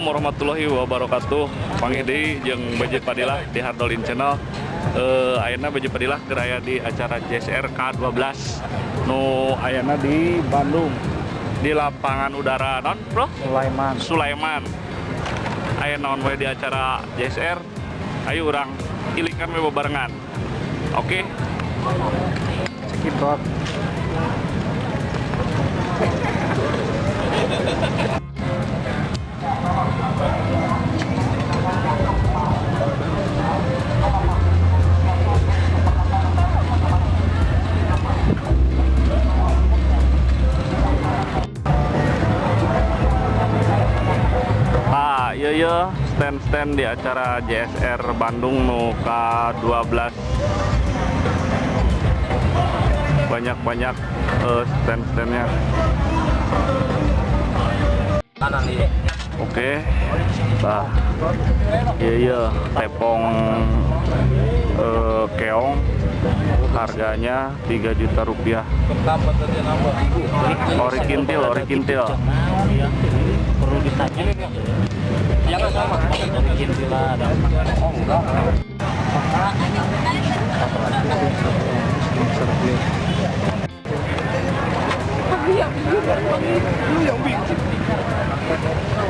Assalamualaikum warahmatullahi wabarakatuh. Panggil di jeung Bajet Padilah di Hardolin Channel. Eh Ayana Bajet Padilah keraya di acara JSR K12 Nu Ayana di Bandung di lapangan udara. Non bro? Sulaiman. Sulaiman. Ayana on way di acara JSR ayo orang ilikan we bebarengan oke? Cekidot stand-stand di acara JSR Bandung nu K12 banyak-banyak eh, stand-standnya. Oke nah iya iya. Tepong eh, keong. Harganya 3 juta rupiah. Ori kintil ori kintil. Perlu ditanya jangan sama bikin villa ada oh enggak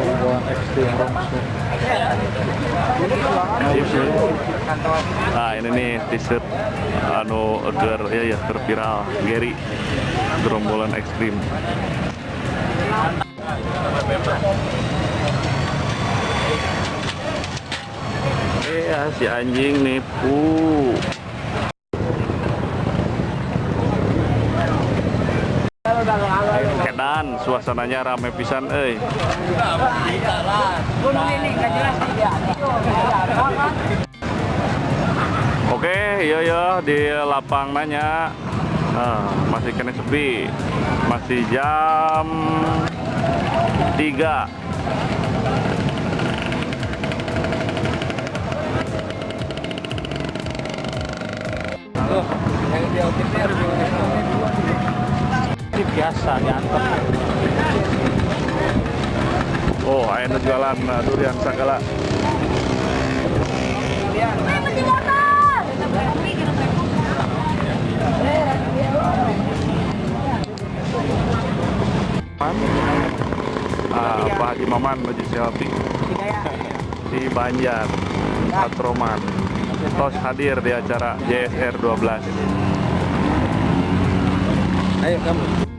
perubahan ekstrim langsung Nah ini nih t-shirt anu ger ya ya ger viral. Gary gerombolan ekstrim. Iya si anjing nipu. Kedan suasananya rame pisan euy. Oke, iya ya di lapang nanya. Nah, masih kena sepi. Masih jam 3. Ini biasa diantar Oh, ayeuna jualan durian segala. Ah, Pak Haji Maman menuju selfie di Banjar, Patroman. Tos hadir di acara JSR 12. Ayo kamu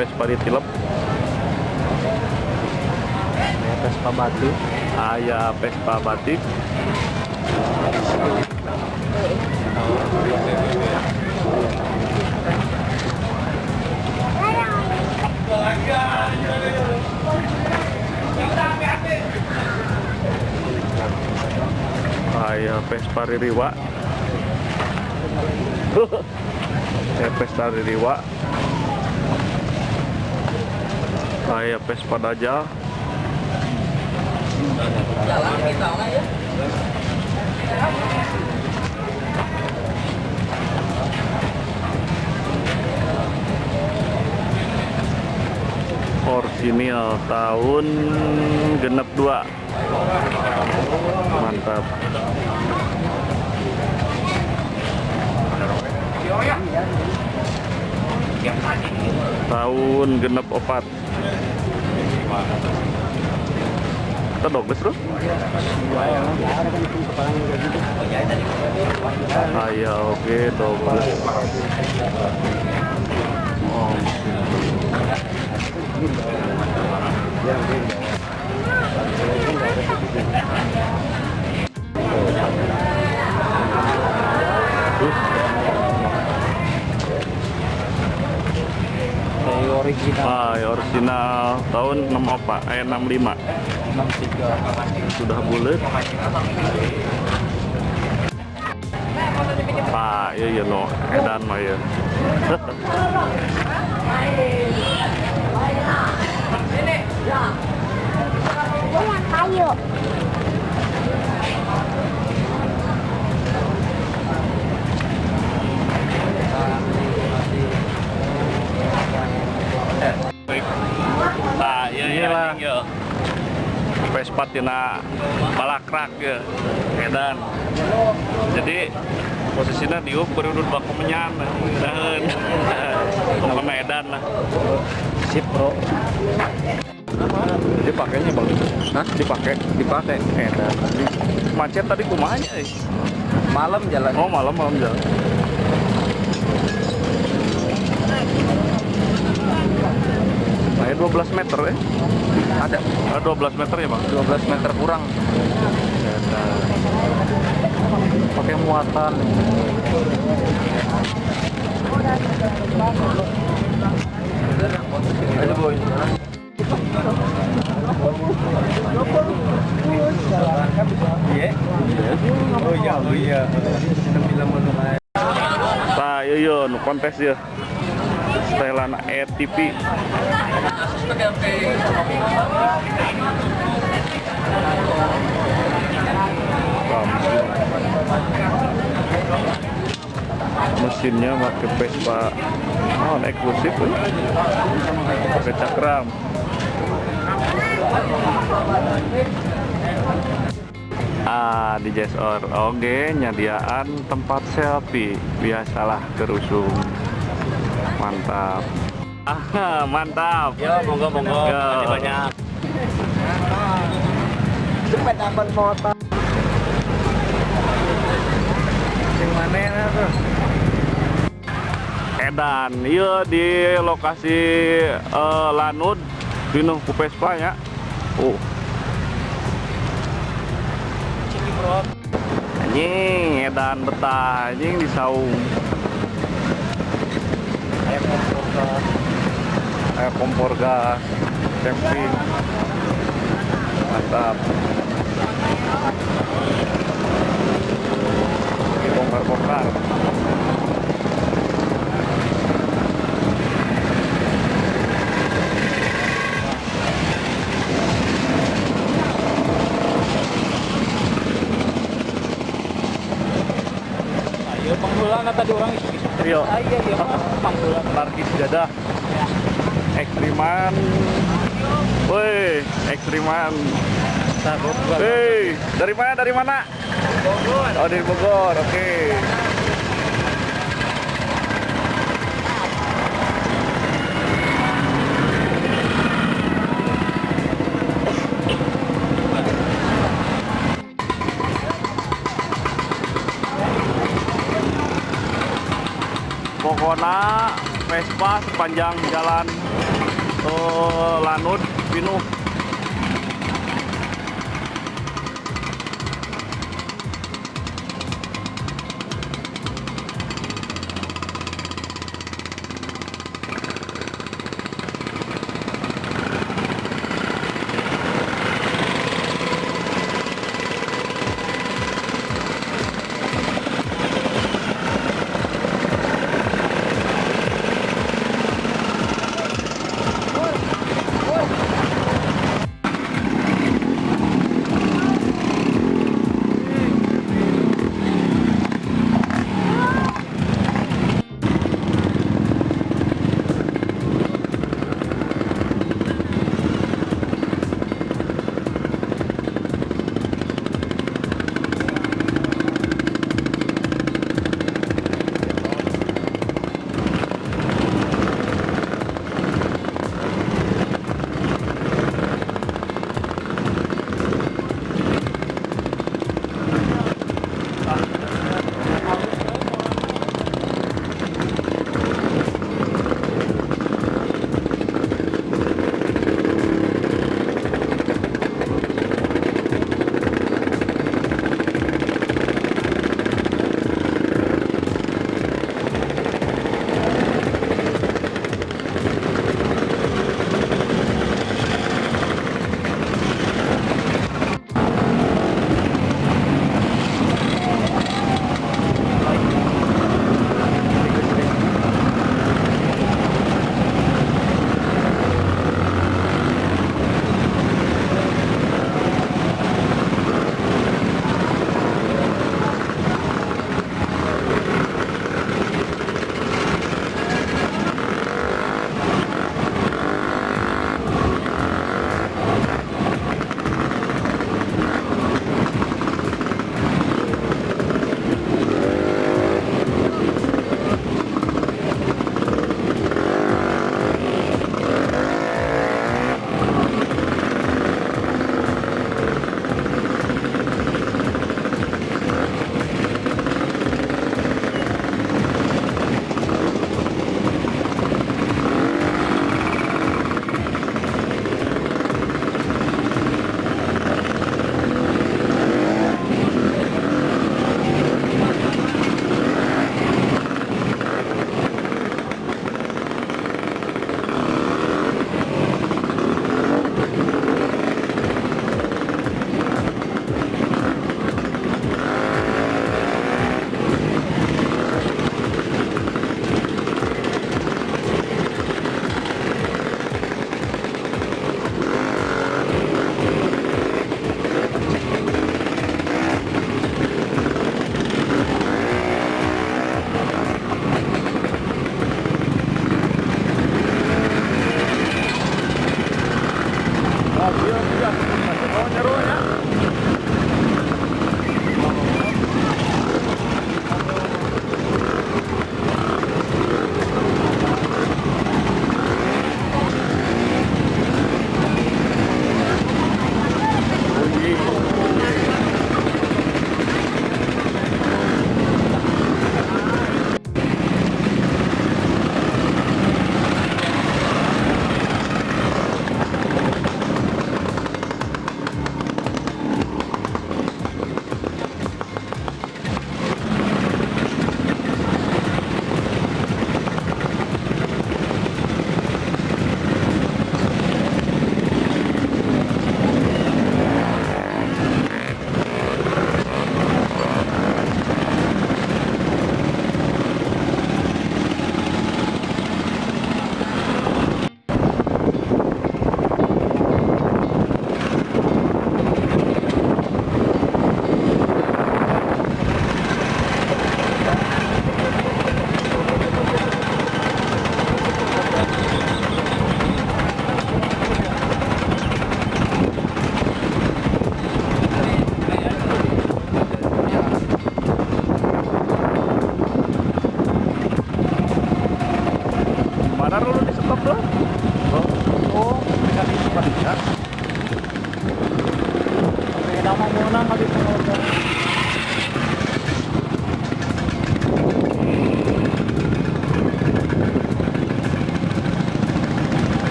Vespa di tilep, Vespa batu aya Vespa batik, aya Vespa Ririwa. Aya Vespa Ririwa. Aya Vespa Dajjal. jalan kita lah ya Orsinil tahun genep 2 mantap tahun genep opat kita doges bro Aya oke doges oh. Original Ah, ya original tahun 64, eh 65. 63 Sudah bulat. Pak, iya iya no, edan mah ya. Jangan kayu. Nah, Inilah. Vespa tina balakrak ya, edan. Jadi posisinya diuk berudut baku menyan, dahan. Pokoknya edan lah. Sip bro Dipakainya bagus. Hah? Dipakai? Dipakai. Edan. Macet tadi kumanya eh. Malam jalan. Oh malam malam jalan. 12 meter ya? Ada Ada 12 meter ya bang? 12 meter kurang. pakai muatan Ada boy. Iya. Oh iya, oh iya. Nah, iya iya, nu kontes ya. Setelan mesin. Mesinnya pakai Vespa oh, eksklusif ya. pakai cakram ah di Jazor oke nyadiaan tempat selfie biasalah kerusung mantap ah mantap Ya, monggo monggo. Ya. Banyak. Sepeda motor. Yang mana tuh? Edan iya di lokasi eh, Lanud pinuh ku Vespa ya oh anjing edan betah anjing di saung kayak kompor gas kayak kompor gas camping mantap dibongkar-bongkar ayo panggulan tadi orang. Ah iya iya panggulan Tarkis Jadah Ekstriman Woi, ekstriman Hei, dari mana? Dari mana? Bogor. Oh, dari Bogor. Oke. Pokoknya Vespa sepanjang jalan eh, Lanud Pinuh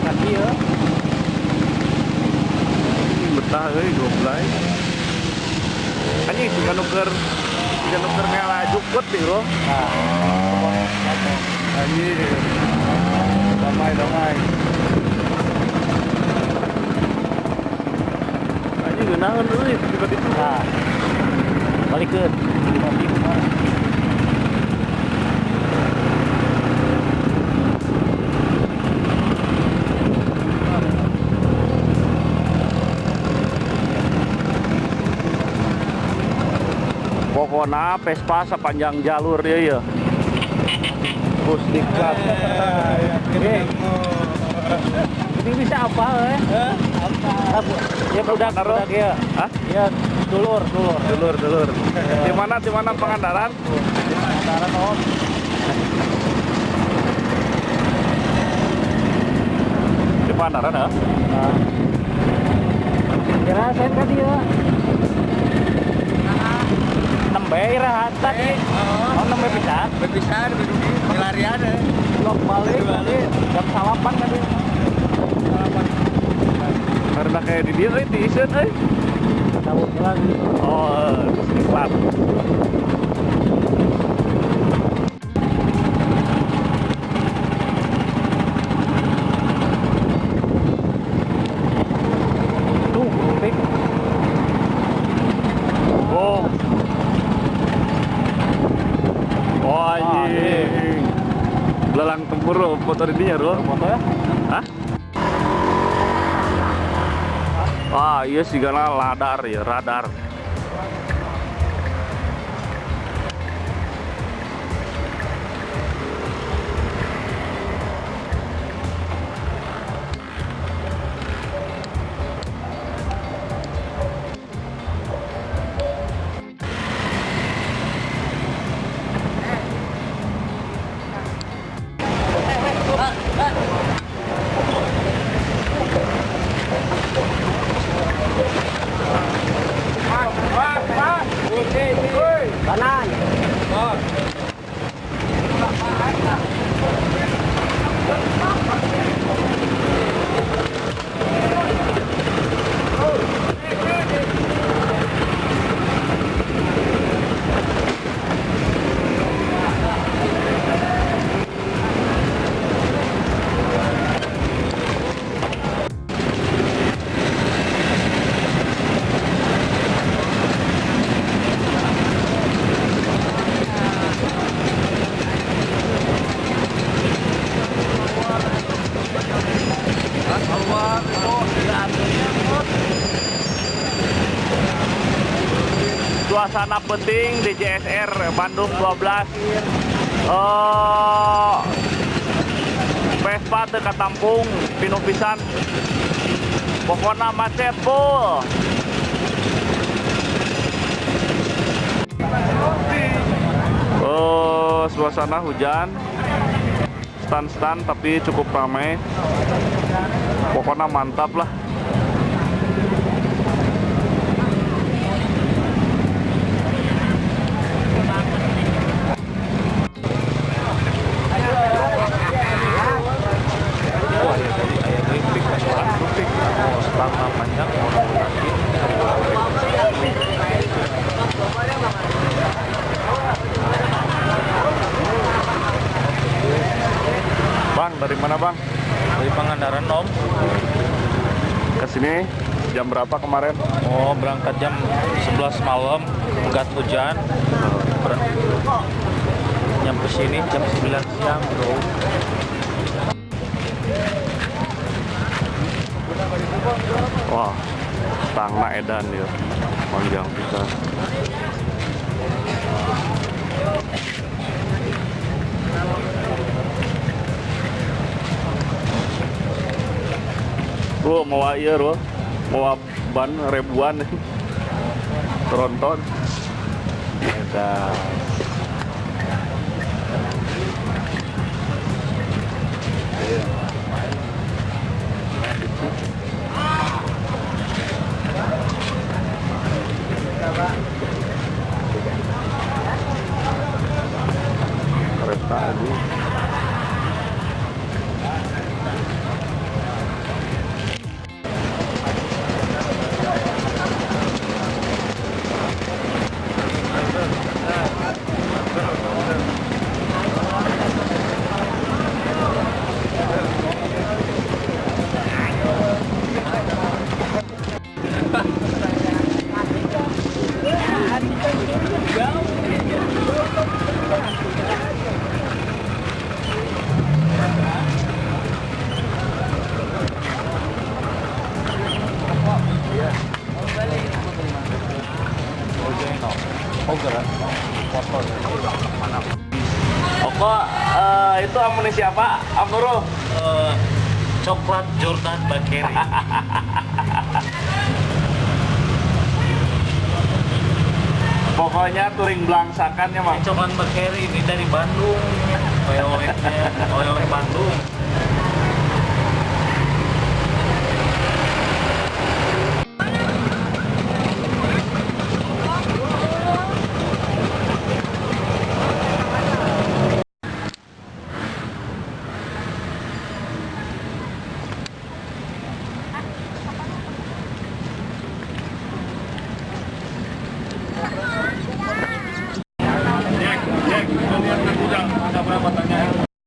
Tadi ya. betah euy goblay. Anjing tiga nuker tiga nuker ngela jukut nih bro. Nah, Anjing. Damai damai. Anjing geunaheun euy tiba-tiba. nah. Balikeun. Ngopi Pokoknya Vespa sepanjang jalur ya. Pusdikat. Eh, Ini bisa apa eh? Apa? Ya Taruh. budak ya. Hah? Ya dulur dulur. Dulur dulur. Di mana di mana Pangandaran? Antara oh. Di Pangandaran ya? Nah. Kira saya tadi ya. Nembe irahat tadi. Oh, nembe bisa. Berpisah, berdua, larian ya. Blok balik tadi jam salapan tadi. Karena kayak di dia di iseun euy. Tahu lagi. Oh, iklan. Tuh, pik. Oh. Oh anjing. Belalang foto di dia bro. Foto ya? Hah? Wah, iya sih karena radar ya, radar. Suasana penting di JSR Bandung 12. Oh, Vespa teu katampung pinu pisan. Pokoknya macet full. Oh, suasana hujan. Stand-stand tapi cukup ramai. Pokoknya mantap lah dari mana bang? Dari Pangandaran Om. Ke sini jam berapa kemarin? Oh berangkat jam 11 malam, pegat hujan. Ber- Nyampe sini jam 9 siang bro. Wah, tangna edan ya, panjang bisa. Bro, mau iya bro, mau ban ribuan, tronton. Edan. Kereta aduh. Itu amunisi apa, Am Nurul? Eh, coklat Jordan Bakeri. Pokoknya touring belangsakannya mah. coklat Bakeri ini dari Bandung. Oleh-olehnya, oleh-oleh Bandung.